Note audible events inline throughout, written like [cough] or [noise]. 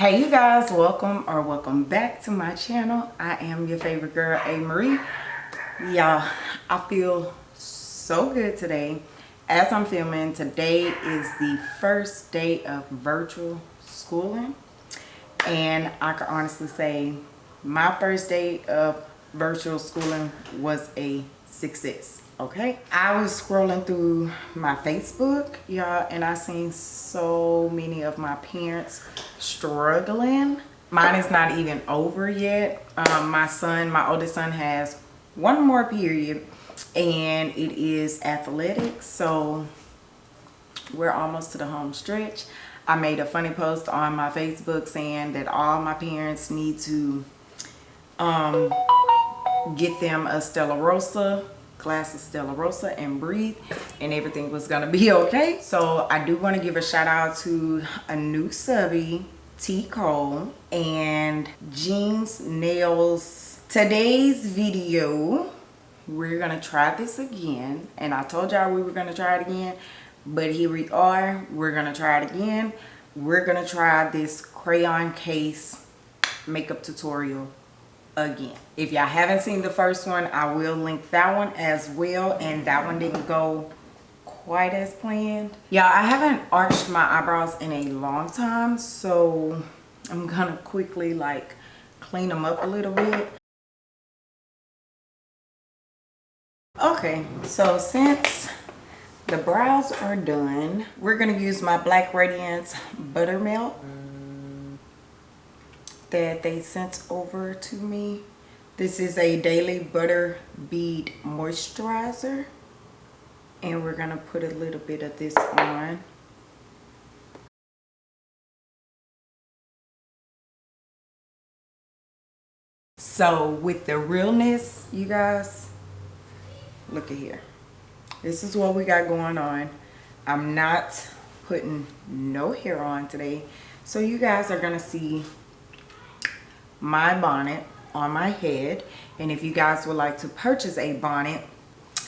hey you guys welcome or welcome back to my channel. I am your favorite girl a marie y'all i feel so good today. As i'm filming today is the first day of virtual schooling. And i can honestly say my first day of virtual schooling was a success okay i was scrolling through my facebook y'all and i seen so many of my parents struggling. Mine is not even over yet. Um, my son my oldest son has one more period and it is athletics so we're almost to the home stretch. I made a funny post on my facebook saying that all my parents need to um, get them a stella rosa glass of Stella Rosa and breathe and everything was gonna be [laughs] okay. So I do want to give a shout out to a new subby, T. Cole and Jeans Nails. Today's video, we're gonna try this again. And I told y'all we were gonna try it again, but here we are. We're gonna try it again. We're gonna try this crayon case makeup tutorial again. If y'all haven't seen the first one i will link that one as well and that one didn't go quite as planned. Y'all i haven't arched my eyebrows in a long time so i'm gonna quickly like clean them up a little bit. Okay so since the brows are done we're gonna use my black radiance buttermilk that they sent over to me. This is a Daily Butter Bead Moisturizer. And we're going to put a little bit of this on. So with the realness, you guys, look at here. This is what we got going on. I'm not putting no hair on today. So you guys are going to see my bonnet on my head. And if you guys would like to purchase a bonnet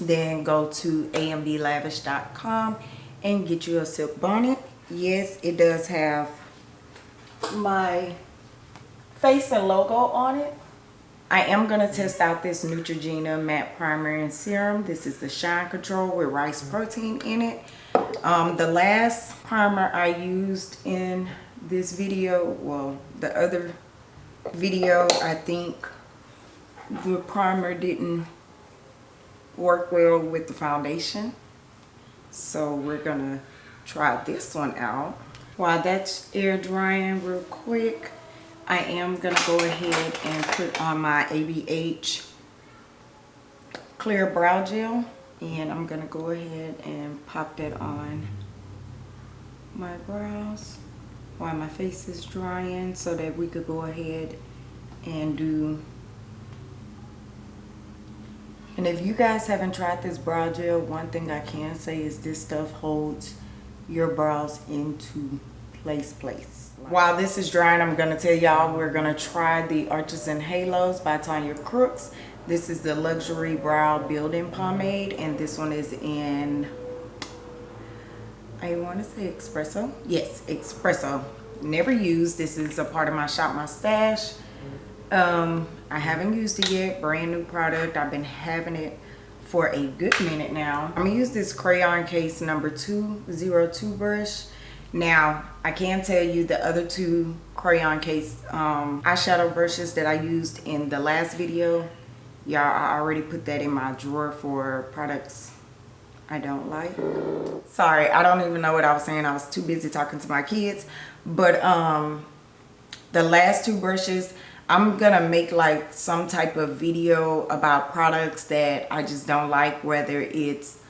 then go to amblavish.com and get you a silk bonnet. Yes it does have my face and logo on it. I am going to test out this Neutrogena matte primer and serum. This is the shine control with rice protein in it. Um, the last primer I used in this video well the other video I think the primer didn't work well with the foundation. So we're gonna try this one out. While that's air drying real quick I am gonna go ahead and put on my ABH clear brow gel. And I'm gonna go ahead and pop that on my brows while my face is drying so that we could go ahead and do. And if you guys haven't tried this brow gel one thing I can say is this stuff holds your brows into place place. While this is drying I'm gonna tell y'all we're gonna try the Arches and Halos by Tonya Crooks. This is the luxury brow building pomade and this one is in I want to say espresso. Yes, espresso. Never used. This is a part of my shop, my stash. Um, I haven't used it yet. Brand new product. I've been having it for a good minute now. I'm going to use this crayon case number 202 brush. Now, I can tell you the other two crayon case um, eyeshadow brushes that I used in the last video. Y'all, I already put that in my drawer for products I don't like. Sorry, I don't even know what I was saying. I was too busy talking to my kids. But um, the last two brushes, I'm going to make like some type of video about products that I just don't like. Whether it's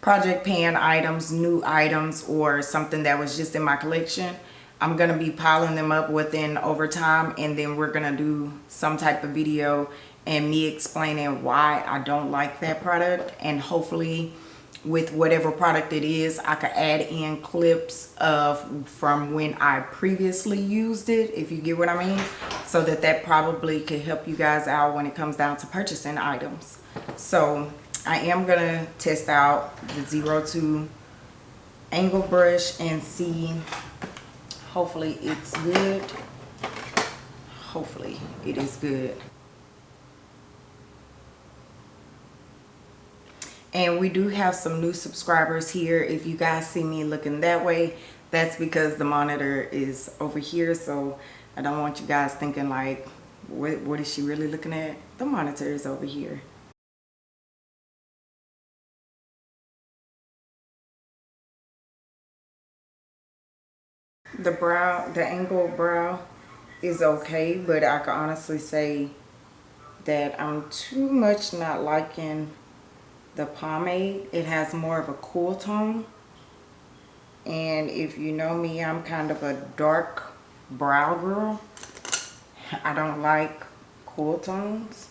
project pan items, new items, or something that was just in my collection. I'm going to be piling them up within over time. And then we're going to do some type of video and me explaining why I don't like that product. And hopefully with whatever product it is i could add in clips of from when i previously used it if you get what i mean so that that probably could help you guys out when it comes down to purchasing items. So i am gonna test out the zero two angle brush and see hopefully it's good. Hopefully it is good and we do have some new subscribers here. If you guys see me looking that way that's because the monitor is over here. So I don't want you guys thinking like what, what is she really looking at? The monitor is over here. The brow the angled brow is okay but I can honestly say that I'm too much not liking the pomade it has more of a cool tone. And if you know me I'm kind of a dark brow girl. I don't like cool tones.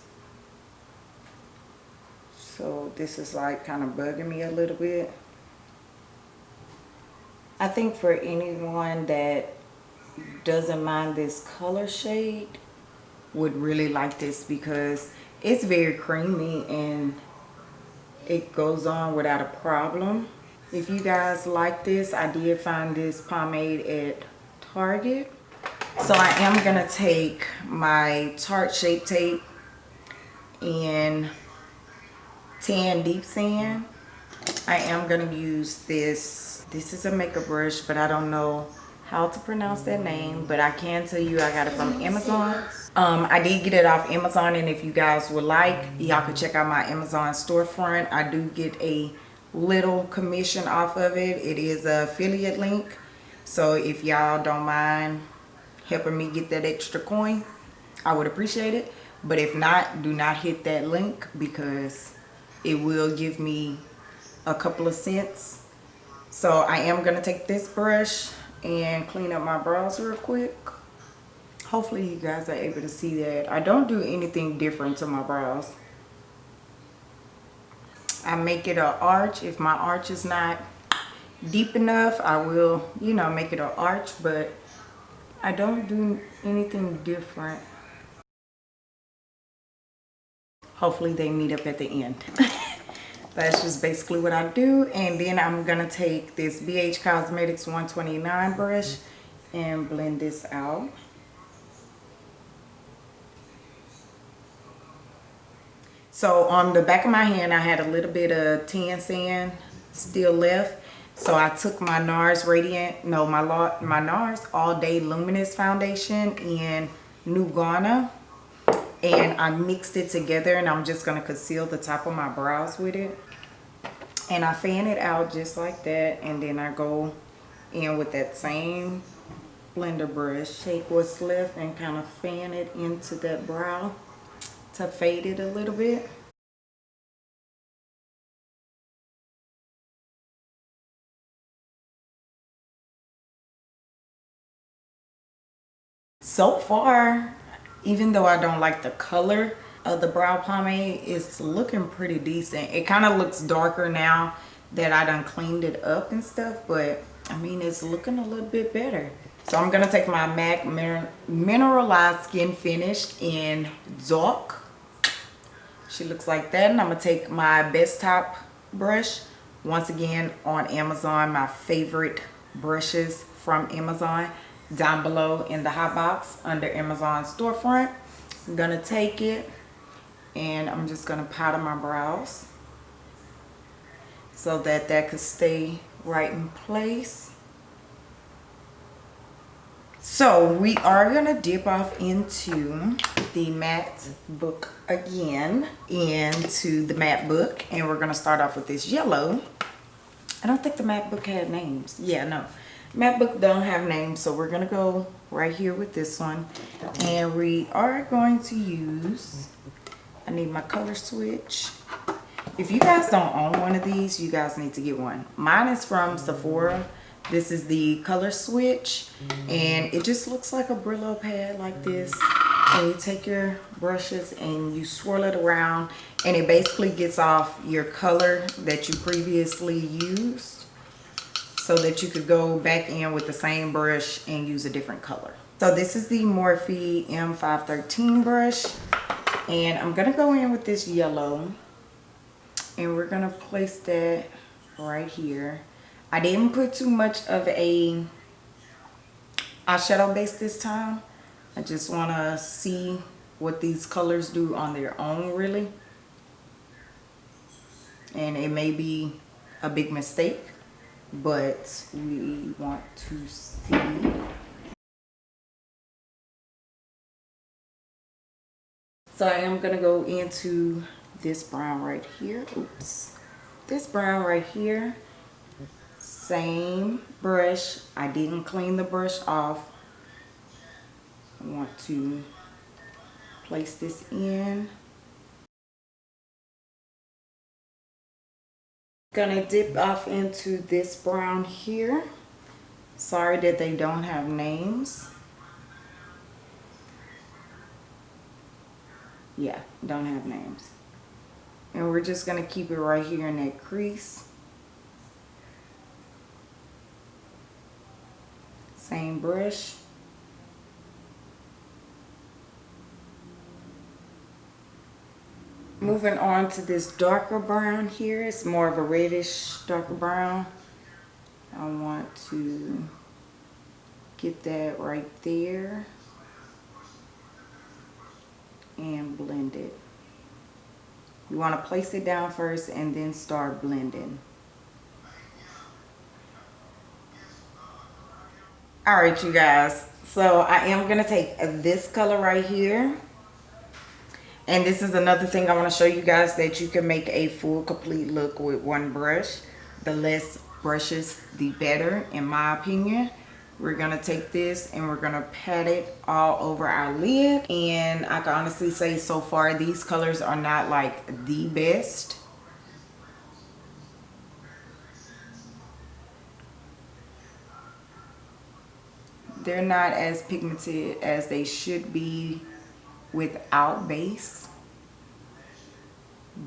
So this is like kind of bugging me a little bit. I think for anyone that doesn't mind this color shade would really like this because it's very creamy and it goes on without a problem. If you guys like this i did find this pomade at target. So i am gonna take my tarte shape tape and tan deep sand. I am gonna use this this is a makeup brush but i don't know how to pronounce that name but i can tell you i got it from amazon. Um, i did get it off amazon and if you guys would like y'all could check out my amazon storefront. I do get a little commission off of it. It is a affiliate link so if y'all don't mind helping me get that extra coin i would appreciate it. But if not do not hit that link because it will give me a couple of cents. So i am going to take this brush and clean up my brows real quick. Hopefully you guys are able to see that. I don't do anything different to my brows i make it an arch. If my arch is not deep enough i will you know make it an arch but i don't do anything different. Hopefully they meet up at the end [laughs] that's just basically what I do. And then I'm gonna take this BH Cosmetics 129 brush and blend this out. So on the back of my hand I had a little bit of tan sand still left. So I took my NARS Radiant no my my NARS All Day Luminous Foundation in New Guinea and I mixed it together and I'm just going to conceal the top of my brows with it. And I fan it out just like that and then I go in with that same blender brush. Take what's left and kind of fan it into that brow to fade it a little bit. So far even though I don't like the color of the brow pomade it's looking pretty decent. It kind of looks darker now that I done cleaned it up and stuff but I mean it's looking a little bit better. So I'm gonna take my MAC mineralized skin finish in dark she looks like that and I'm gonna take my Bestop brush once again on Amazon my favorite brushes from Amazon down below in the hot box under Amazon storefront. I'm gonna take it and I'm just gonna powder my brows so that that could stay right in place. So we are gonna dip off into the matte book again into the matte book and we're gonna start off with this yellow. I don't think the matte book had names. Yeah, no matte book don't have names so we're gonna go right here with this one. And we are going to use i need my color switch. If you guys don't own one of these you guys need to get one. Mine is from sephora. This is the color switch and it just looks like a brillo pad like this. And you take your brushes and you swirl it around and it basically gets off your color that you previously used so that you could go back in with the same brush and use a different color. So this is the Morphe M513 brush and I'm going to go in with this yellow and we're going to place that right here. I didn't put too much of a eyeshadow base this time I just want to see what these colors do on their own really. And it may be a big mistake, but we want to see. So I am going to go into this brown right here. Oops. This brown right here. Same brush. I didn't clean the brush off. I want to place this in. Gonna dip off into this brown here. Sorry that they don't have names. Yeah, don't have names. And we're just gonna keep it right here in that crease. Same brush. Moving on to this darker brown here. It's more of a reddish darker brown. I want to get that right there and blend it. You want to place it down first and then start blending. All right, you guys. So I am going to take this color right here and this is another thing I want to show you guys that you can make a full complete look with one brush. The less brushes, the better in my opinion. We're going to take this and we're going to pat it all over our lid. And I can honestly say so far these colors are not like the best. They're not as pigmented as they should be without base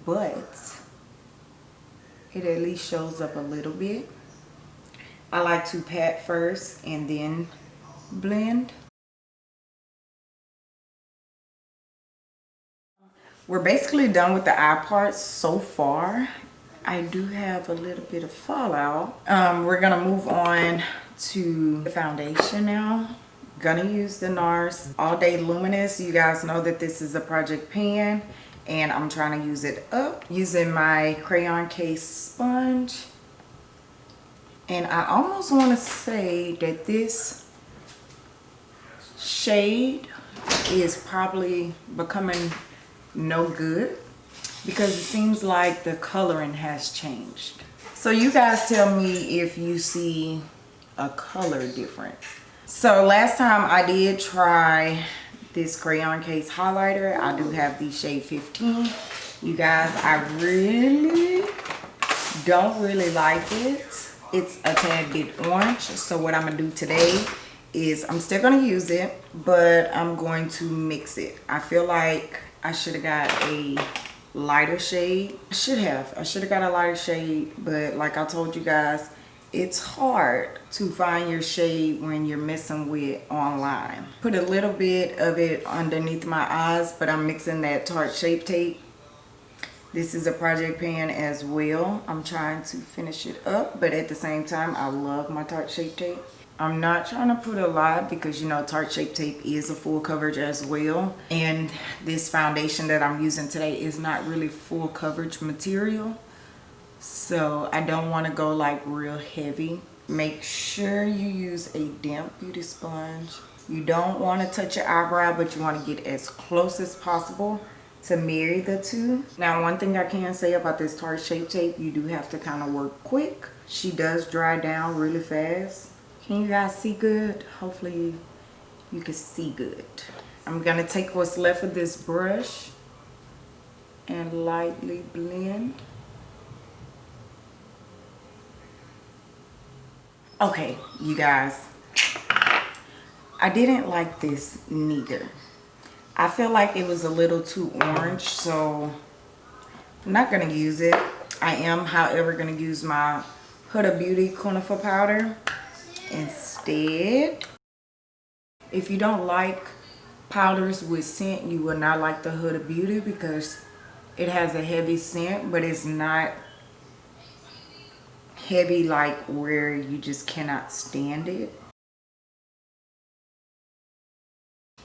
but it at least shows up a little bit. I like to pat first and then blend. We're basically done with the eye parts so far. I do have a little bit of fallout. Um, we're gonna move on to the foundation now gonna use the NARS All Day Luminous. You guys know that this is a project pan and I'm trying to use it up using my crayon case sponge. And I almost want to say that this shade is probably becoming no good because it seems like the coloring has changed. So you guys tell me if you see a color difference. So last time I did try this crayon case highlighter. I do have the shade 15. You guys, I really don't really like it. It's a tad bit orange. So what I'm to do today is I'm still to use it, but I'm going to mix it. I feel like I should have got a lighter shade. I should have. I should have got a lighter shade, but like I told you guys, it's hard to find your shade when you're messing with online. Put a little bit of it underneath my eyes, but I'm mixing that Tarte Shape Tape. This is a project pan as well. I'm trying to finish it up, but at the same time, I love my Tarte Shape Tape. I'm not trying to put a lot because you know Tarte Shape Tape is a full coverage as well. And this foundation that I'm using today is not really full coverage material so I don't want to go like real heavy. Make sure you use a damp beauty sponge. You don't want to touch your eyebrow but you want to get as close as possible to marry the two. Now one thing I can say about this Tarte Shape Tape you do have to kind of work quick. She does dry down really fast. Can you guys see good? Hopefully you can see good. I'm gonna take what's left of this brush and lightly blend okay you guys. I didn't like this neither. I feel like it was a little too orange so i'm not gonna use it. I am however gonna use my huda beauty conifer powder instead. If you don't like powders with scent you will not like the huda beauty because it has a heavy scent but it's not heavy like where you just cannot stand it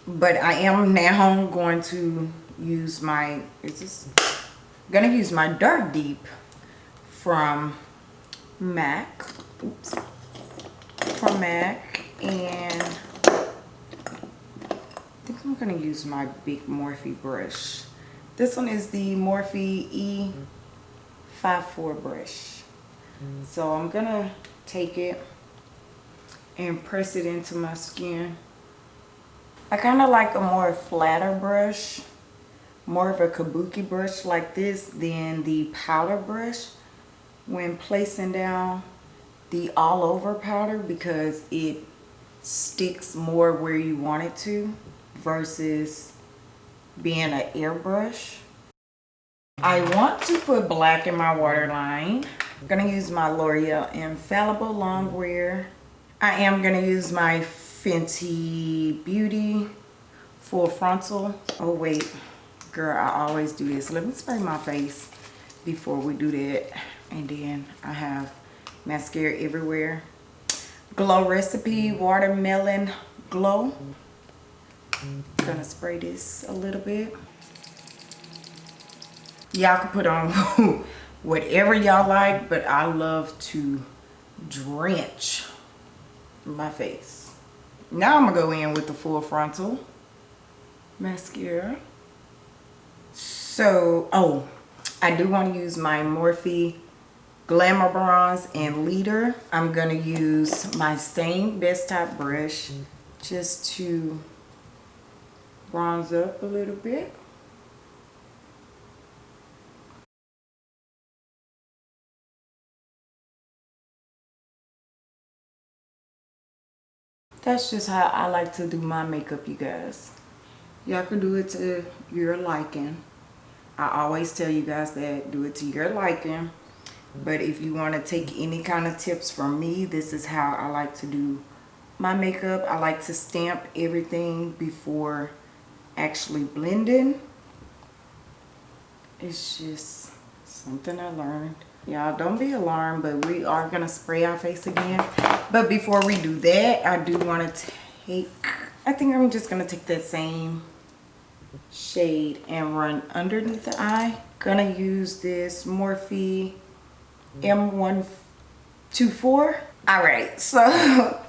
but I am now going to use my, is this, gonna use my Dark Deep from MAC. Oops. From MAC. And I think I'm gonna use my big Morphe brush. This one is the Morphe E54 brush. So I'm gonna take it and press it into my skin. I kind of like a more flatter brush, more of a kabuki brush like this than the powder brush when placing down the all over powder because it sticks more where you want it to versus being an airbrush. I want to put black in my waterline. I'm going to use my L'Oreal Infallible Longwear. I am going to use my Fenty Beauty Full Frontal. Oh wait, girl, I always do this. Let me spray my face before we do that. And then I have mascara everywhere. Glow Recipe Watermelon Glow. Gonna spray this a little bit. Y'all can put on [laughs] whatever y'all like, but I love to drench my face. Now I'm gonna go in with the full frontal mascara. So, oh, I do want to use my Morphe Glamour Bronze and Leader. I'm gonna use my same Bestop brush just to bronze up a little bit. That's just how I like to do my makeup, you guys. Y'all can do it to your liking. I always tell you guys that do it to your liking. But if you want to take any kind of tips from me, this is how I like to do my makeup. I like to stamp everything before actually blending. It's just something I learned. Y'all don't be alarmed, but we are going to spray our face again. But before we do that, I do want to take, I think I'm just going to take that same shade and run underneath the eye. Gonna use this Morphe M124. All right, so [laughs]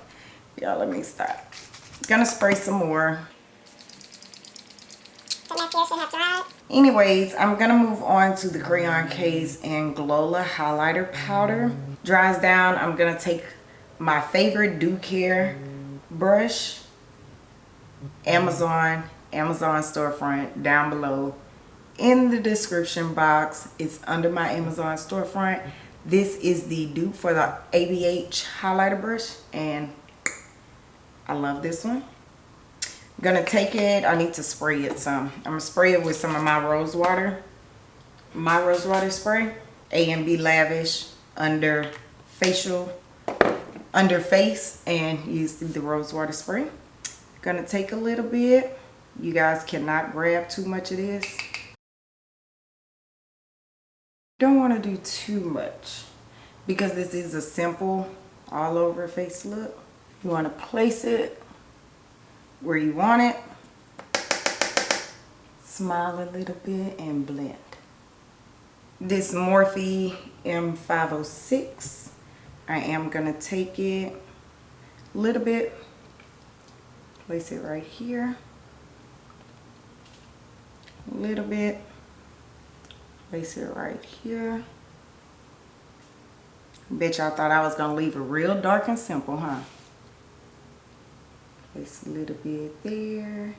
y'all let me stop. Gonna spray some more. Anyways, I'm gonna move on to the Crayon Case and Glola highlighter powder. Dries down, I'm gonna take my favorite Ducare brush, Amazon, Amazon storefront down below in the description box. It's under my Amazon storefront. This is the dupe for the ABH highlighter brush and I love this one. I'm gonna take it, I need to spray it some. I'm gonna spray it with some of my rose water. My rose water spray. A and B Lavish under facial, under face and use the rose water spray. Gonna take a little bit. You guys cannot grab too much of this. Don't want to do too much because this is a simple all over face look. You want to place it where you want it. Smile a little bit and blend. This Morphe M506, I am going to take it a little bit, place it right here, a little bit, place it right here. Bet y'all thought I was going to leave it real dark and simple, huh? Place a little bit there.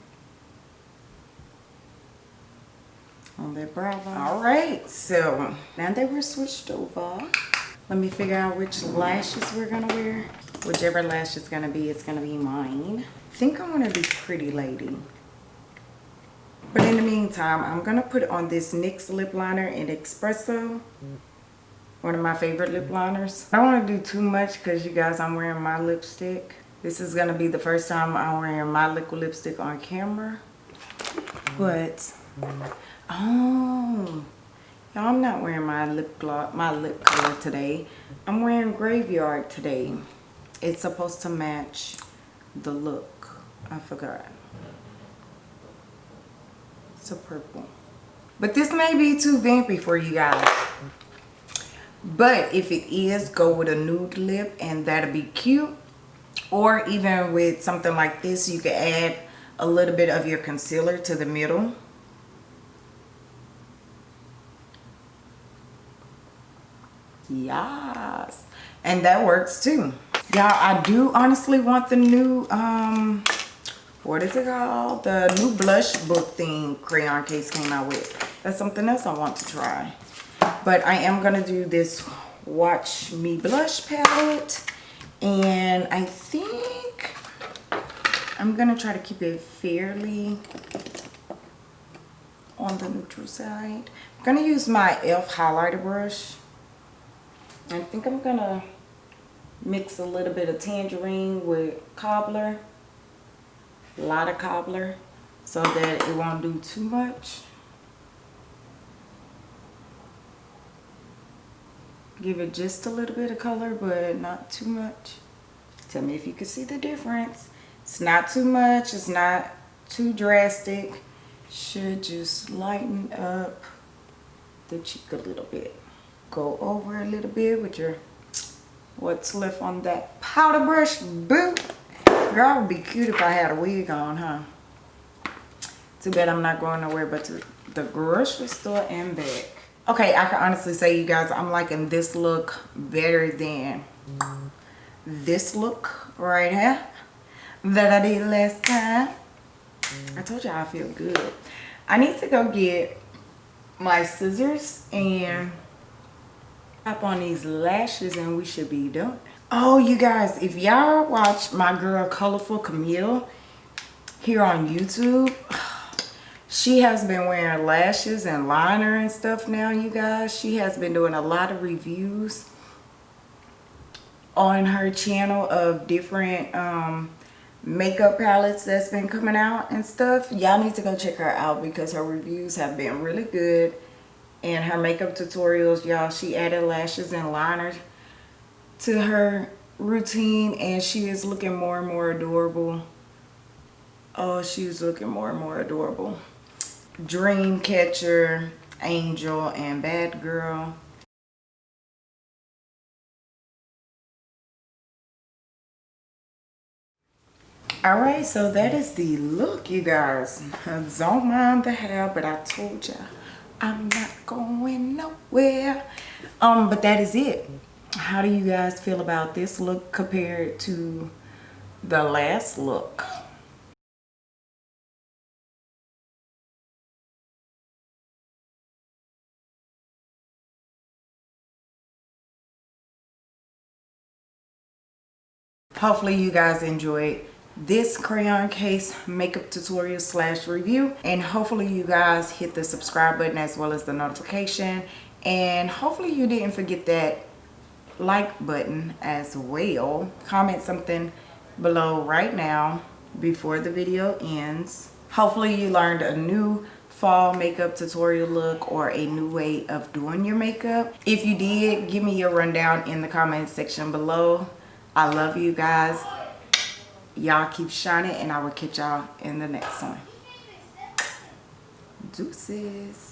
On their brow bone. Alright, so now that we're switched over, let me figure out which lashes we're going to wear. Whichever lash is going to be, it's going to be mine. I think I want to be Pretty Lady. But in the meantime, I'm going to put on this NYX lip liner in Espresso. One of my favorite lip liners. I don't want to do too much because you guys, I'm wearing my lipstick. This is going to be the first time I'm wearing my liquid lipstick on camera. But, oh, y'all, I'm not wearing my lip gloss, my lip color today. I'm wearing Graveyard today. It's supposed to match the look. I forgot. It's a purple. But this may be too vampy for you guys. But if it is, go with a nude lip and that'll be cute. Or even with something like this, you can add a little bit of your concealer to the middle. Yes. And that works too. Y'all, I do honestly want the new, um, what is it called? The new blush book thing crayon case came out with. That's something else I want to try. But I am to do this Watch Me Blush palette. And I think I'm to try to keep it fairly on the neutral side. I'm to use my e.l.f. highlighter brush. I think I'm to mix a little bit of tangerine with cobbler. A lot of cobbler so that it won't do too much. Give it just a little bit of color, but not too much. Tell me if you can see the difference. It's not too much. It's not too drastic. Should just lighten up the cheek a little bit. Go over a little bit with your what's left on that powder brush. Boo! Girl, would be cute if I had a wig on, huh? Too bad I'm not going nowhere but to the grocery store and back okay i can honestly say you guys i'm liking this look better than this look right here that i did last time i told you i feel good i need to go get my scissors and pop on these lashes and we should be done. Oh you guys if y'all watch my girl colorful camille here on youtube [sighs] she has been wearing lashes and liner and stuff now you guys. She has been doing a lot of reviews on her channel of different um, makeup palettes that's been coming out and stuff. Y'all need to go check her out because her reviews have been really good and her makeup tutorials y'all she added lashes and liners to her routine and she is looking more and more adorable oh she's looking more and more adorable Dreamcatcher, Angel, and Bad Girl. Alright, so that is the look, you guys. [laughs] Don't mind the hair, but I told you I'm not going nowhere. Um, but that is it. How do you guys feel about this look compared to the last look? hopefully you guys enjoyed this crayon case makeup tutorial slash review. And hopefully you guys hit the subscribe button as well as the notification. And hopefully you didn't forget that like button as well. Comment something below right now before the video ends. Hopefully you learned a new fall makeup tutorial look or a new way of doing your makeup. If you did give me your rundown in the comment section below. I love you guys. Y'all keep shining and I will catch y'all in the next one. Deuces.